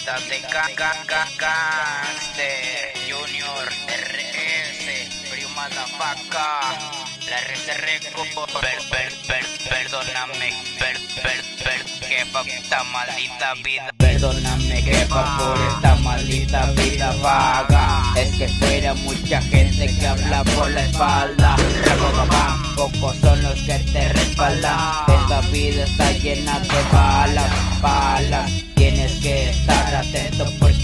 vida de de Junior RS Primo Faca La RSR per, per, per, Perdóname per, per, per, jefa esta maldita vida. Perdóname jefa por esta maldita vida vaga. Es que fuera mucha gente que habla por la espalda. Pocos son los que te respaldan. Esta vida está llena de balas, balas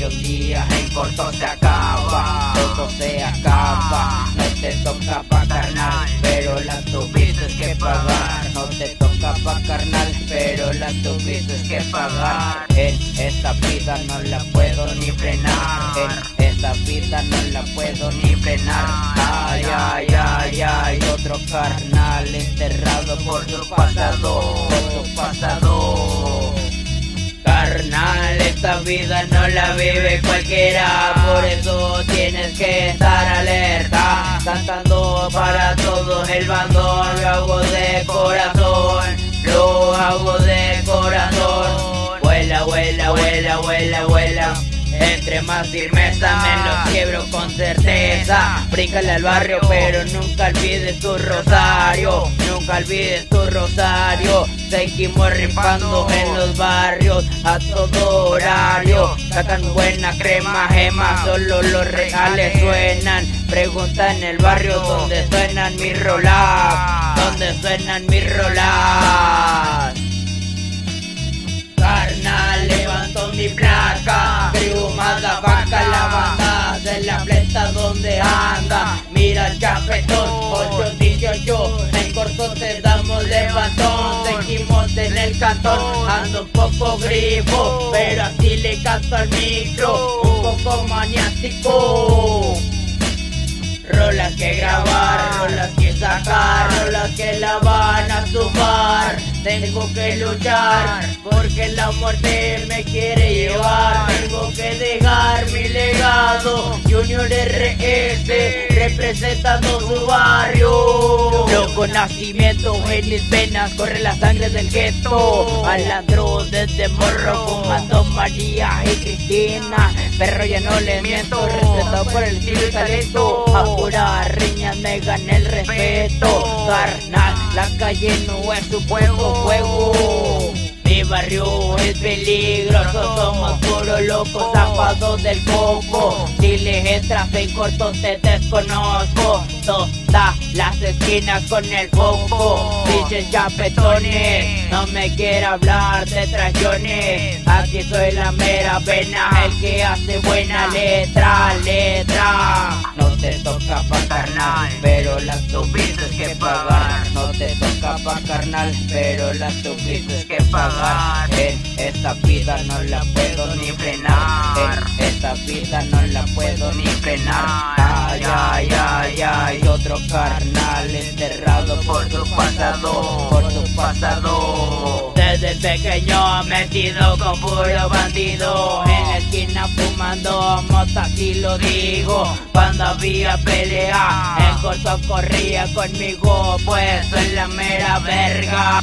un día en corto se acaba. Todo se acaba, no te toca pa' carnal Pero la tuviste que pagar. No te toca pa' carnal, pero la tuviste que pagar. En esta vida no la puedo ni frenar. En esta vida no la puedo ni frenar. Ay, ay, ay, ay, otro carnal enterrado por tu pasado. Por tu pasado esta vida no la vive cualquiera. Por eso tienes que estar alerta Cantando para todo el bandón Lo hago de corazón Lo hago de corazón. Vuela, vuela, vuela, vuela, vuela. Entre más firmeza me lo quiebro con certeza. Bríncale al barrio pero nunca olvides tu rosario Nunca olvides tu rosario. Seguimos rifando en los barrios a todo horario. Sacan buena crema, gema, solo los reales suenan. Pregunta en el barrio donde suenan mis rolas Donde suenan mis rolas Carnal, levanto mi placa. La vaca, la banda de la pleta donde anda. Mira el chapetón, 818 En corto te damos levantón Seguimos en el cantón. Ando un poco grifo Pero así le canto al micro. Un poco maniático. Rolas que grabar, rolas que sacar, rolas que la van a sumar Tengo que luchar porque la muerte me quiere llevar. Tengo que dejar mi legado Junior RS representando su barrio. Loco nacimiento en mis venas corre la sangre del gueto. Alandro desde morro fumando María y Cristina. Perro ya no le miento respetado por el estilo y talento. Pura riñas me gané el respeto. Carnal, la calle no es su juego, juego. Mi barrio es peligroso, somos puros locos, zapados del coco. En corto te desconozco. Todas las esquinas con el foco. Dices chapetones, no me quiero hablar de traiciones. Aquí soy la mera pena, el que hace buena letra, letra. No te toca pa' carnal, pero las tuviste que pagar. No te toca pa' carnal, pero las tuviste que pagar. En esta vida no la puedo ni esta vida no la puedo ni frenar. Ay, ay, ay, ay, otro carnal enterrado por tu pasado Por tu pasado. Desde pequeño metido con puro bandido En esquina fumando mota, así lo digo Cuando había pelea, en corto corría conmigo Pues soy la mera verga